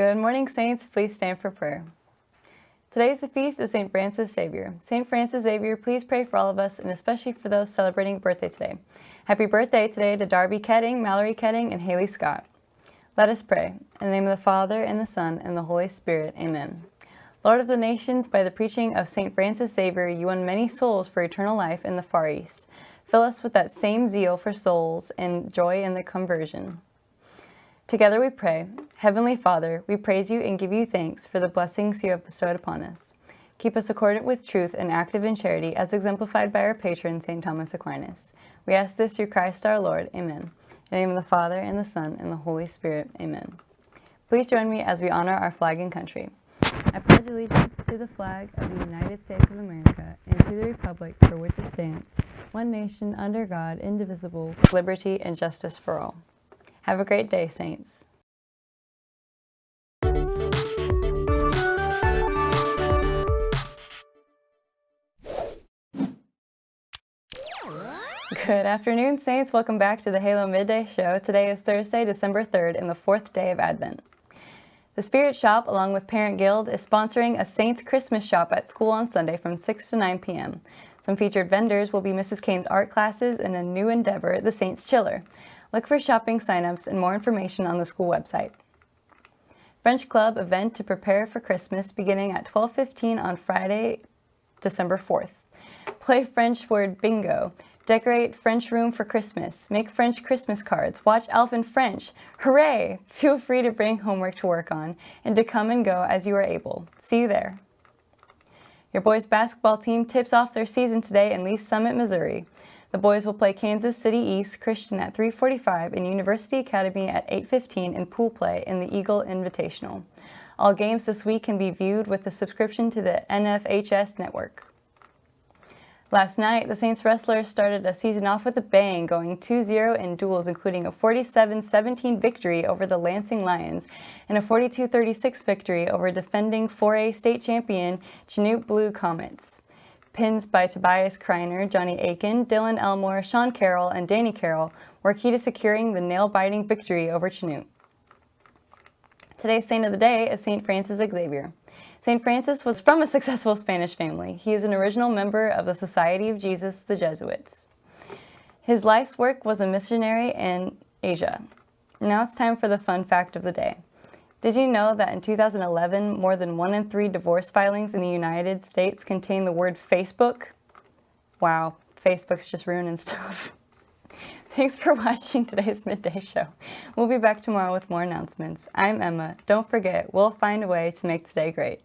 Good morning, Saints. Please stand for prayer. Today is the feast of St. Francis Xavier. St. Francis Xavier, please pray for all of us and especially for those celebrating birthday today. Happy birthday today to Darby Ketting, Mallory Ketting, and Haley Scott. Let us pray. In the name of the Father, and the Son, and the Holy Spirit. Amen. Lord of the nations, by the preaching of St. Francis Xavier, you won many souls for eternal life in the Far East. Fill us with that same zeal for souls and joy in the conversion. Together we pray, Heavenly Father, we praise you and give you thanks for the blessings you have bestowed upon us. Keep us accordant with truth and active in charity as exemplified by our patron, St. Thomas Aquinas. We ask this through Christ our Lord. Amen. In the name of the Father, and the Son, and the Holy Spirit. Amen. Please join me as we honor our flag and country. I pledge allegiance to the flag of the United States of America and to the republic for which it stands, one nation under God, indivisible, liberty and justice for all. Have a great day, Saints. Good afternoon, Saints. Welcome back to the Halo Midday Show. Today is Thursday, December 3rd, and the fourth day of Advent. The Spirit Shop, along with Parent Guild, is sponsoring a Saints Christmas shop at school on Sunday from 6 to 9 p.m. Some featured vendors will be Mrs. Kane's art classes and a new endeavor, the Saints Chiller. Look for shopping signups and more information on the school website. French Club event to prepare for Christmas beginning at 12.15 on Friday, December 4th. Play French word bingo. Decorate French room for Christmas. Make French Christmas cards. Watch Elf in French. Hooray! Feel free to bring homework to work on and to come and go as you are able. See you there. Your boys basketball team tips off their season today in Lee's Summit, Missouri. The boys will play Kansas City East Christian at 3.45 and University Academy at 8.15 in pool play in the Eagle Invitational. All games this week can be viewed with a subscription to the NFHS network. Last night, the Saints wrestlers started a season off with a bang, going 2-0 in duels, including a 47-17 victory over the Lansing Lions and a 42-36 victory over defending 4A state champion Chanute Blue Comets. Pins by Tobias Kreiner, Johnny Aiken, Dylan Elmore, Sean Carroll, and Danny Carroll were key to securing the nail-biting victory over Chanute. Today's saint of the day is St. Francis Xavier. St. Francis was from a successful Spanish family. He is an original member of the Society of Jesus, the Jesuits. His life's work was a missionary in Asia. Now it's time for the fun fact of the day. Did you know that in 2011, more than one in three divorce filings in the United States contain the word Facebook? Wow, Facebook's just ruining stuff. Thanks for watching today's Midday Show. We'll be back tomorrow with more announcements. I'm Emma. Don't forget, we'll find a way to make today great.